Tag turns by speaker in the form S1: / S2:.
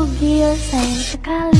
S1: bugil sayang sekali.